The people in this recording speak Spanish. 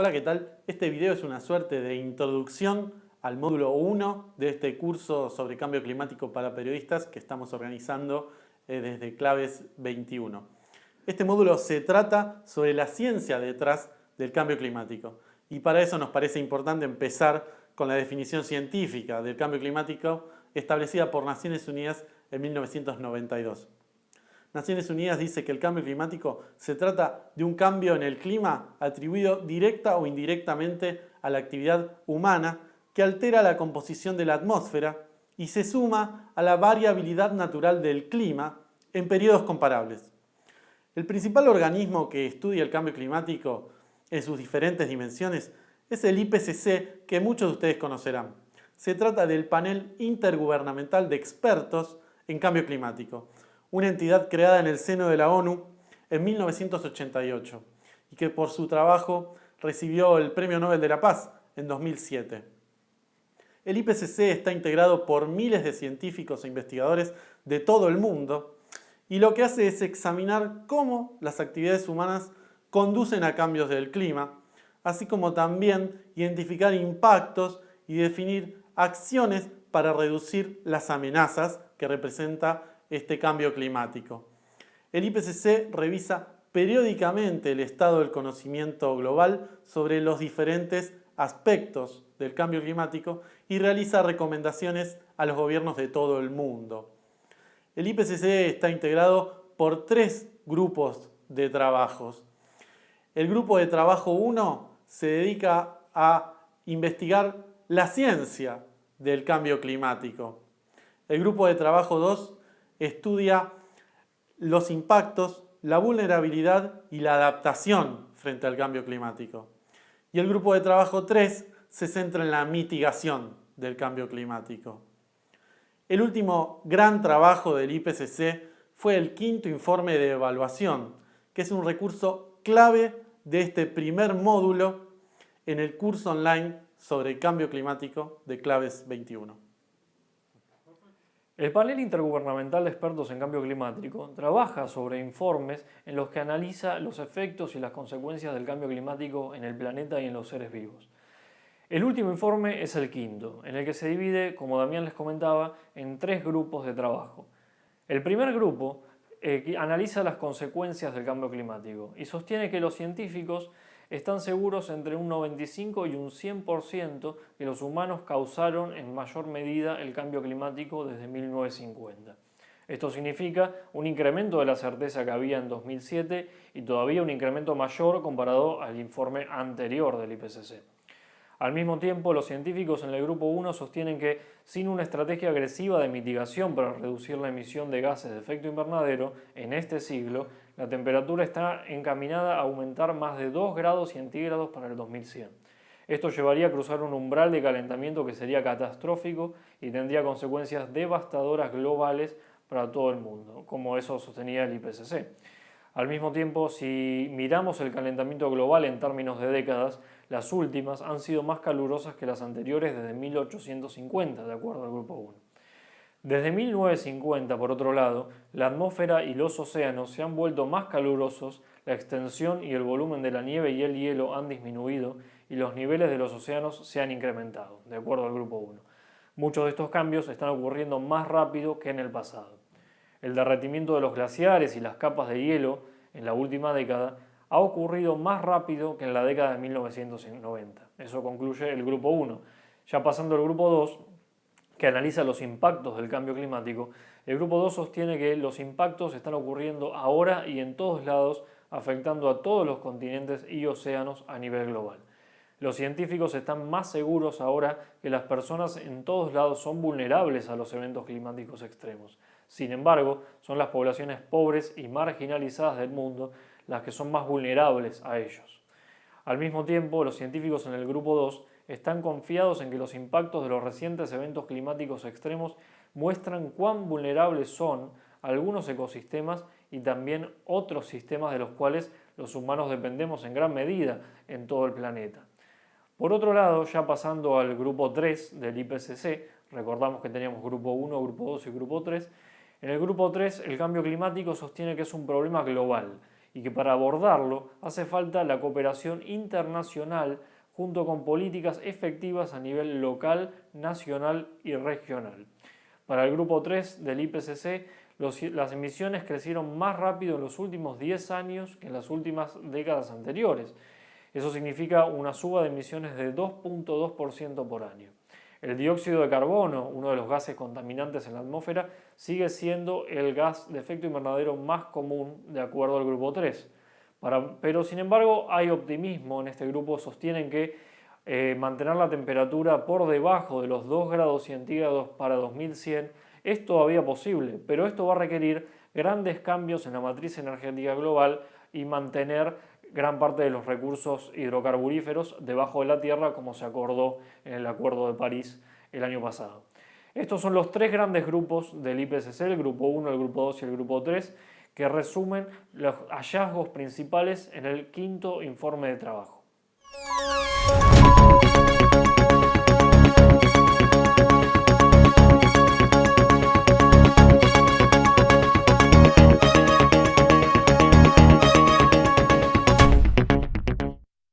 Hola, ¿qué tal? Este video es una suerte de introducción al módulo 1 de este curso sobre cambio climático para periodistas que estamos organizando eh, desde Claves 21. Este módulo se trata sobre la ciencia detrás del cambio climático y para eso nos parece importante empezar con la definición científica del cambio climático establecida por Naciones Unidas en 1992. Naciones Unidas dice que el cambio climático se trata de un cambio en el clima atribuido directa o indirectamente a la actividad humana que altera la composición de la atmósfera y se suma a la variabilidad natural del clima en periodos comparables. El principal organismo que estudia el cambio climático en sus diferentes dimensiones es el IPCC que muchos de ustedes conocerán. Se trata del panel intergubernamental de expertos en cambio climático, una entidad creada en el seno de la ONU en 1988 y que por su trabajo recibió el Premio Nobel de la Paz en 2007. El IPCC está integrado por miles de científicos e investigadores de todo el mundo y lo que hace es examinar cómo las actividades humanas conducen a cambios del clima, así como también identificar impactos y definir acciones para reducir las amenazas que representa este cambio climático. El IPCC revisa periódicamente el estado del conocimiento global sobre los diferentes aspectos del cambio climático y realiza recomendaciones a los gobiernos de todo el mundo. El IPCC está integrado por tres grupos de trabajos. El grupo de trabajo 1 se dedica a investigar la ciencia del cambio climático. El grupo de trabajo 2 estudia los impactos, la vulnerabilidad y la adaptación frente al cambio climático. Y el grupo de trabajo 3 se centra en la mitigación del cambio climático. El último gran trabajo del IPCC fue el quinto informe de evaluación, que es un recurso clave de este primer módulo en el curso online sobre el cambio climático de Claves 21. El panel intergubernamental de expertos en cambio climático trabaja sobre informes en los que analiza los efectos y las consecuencias del cambio climático en el planeta y en los seres vivos. El último informe es el quinto, en el que se divide, como Damián les comentaba, en tres grupos de trabajo. El primer grupo eh, analiza las consecuencias del cambio climático y sostiene que los científicos están seguros entre un 95 y un 100% que los humanos causaron en mayor medida el cambio climático desde 1950. Esto significa un incremento de la certeza que había en 2007 y todavía un incremento mayor comparado al informe anterior del IPCC. Al mismo tiempo, los científicos en el grupo 1 sostienen que sin una estrategia agresiva de mitigación para reducir la emisión de gases de efecto invernadero en este siglo, la temperatura está encaminada a aumentar más de 2 grados centígrados para el 2100. Esto llevaría a cruzar un umbral de calentamiento que sería catastrófico y tendría consecuencias devastadoras globales para todo el mundo, como eso sostenía el IPCC. Al mismo tiempo, si miramos el calentamiento global en términos de décadas, las últimas han sido más calurosas que las anteriores desde 1850, de acuerdo al Grupo 1. Desde 1950, por otro lado, la atmósfera y los océanos se han vuelto más calurosos, la extensión y el volumen de la nieve y el hielo han disminuido y los niveles de los océanos se han incrementado, de acuerdo al Grupo 1. Muchos de estos cambios están ocurriendo más rápido que en el pasado. El derretimiento de los glaciares y las capas de hielo en la última década ha ocurrido más rápido que en la década de 1990. Eso concluye el grupo 1. Ya pasando al grupo 2, que analiza los impactos del cambio climático, el grupo 2 sostiene que los impactos están ocurriendo ahora y en todos lados, afectando a todos los continentes y océanos a nivel global. Los científicos están más seguros ahora que las personas en todos lados son vulnerables a los eventos climáticos extremos. Sin embargo, son las poblaciones pobres y marginalizadas del mundo las que son más vulnerables a ellos. Al mismo tiempo, los científicos en el grupo 2 están confiados en que los impactos de los recientes eventos climáticos extremos muestran cuán vulnerables son algunos ecosistemas y también otros sistemas de los cuales los humanos dependemos en gran medida en todo el planeta. Por otro lado, ya pasando al grupo 3 del IPCC, recordamos que teníamos grupo 1, grupo 2 y grupo 3, en el grupo 3 el cambio climático sostiene que es un problema global y que para abordarlo hace falta la cooperación internacional junto con políticas efectivas a nivel local, nacional y regional. Para el grupo 3 del IPCC, las emisiones crecieron más rápido en los últimos 10 años que en las últimas décadas anteriores. Eso significa una suba de emisiones de 2.2% por año. El dióxido de carbono, uno de los gases contaminantes en la atmósfera, sigue siendo el gas de efecto invernadero más común de acuerdo al grupo 3. Pero sin embargo hay optimismo en este grupo, sostienen que eh, mantener la temperatura por debajo de los 2 grados centígrados para 2100 es todavía posible, pero esto va a requerir grandes cambios en la matriz energética global y mantener gran parte de los recursos hidrocarburíferos debajo de la tierra como se acordó en el Acuerdo de París el año pasado. Estos son los tres grandes grupos del IPCC, el grupo 1, el grupo 2 y el grupo 3, que resumen los hallazgos principales en el quinto informe de trabajo.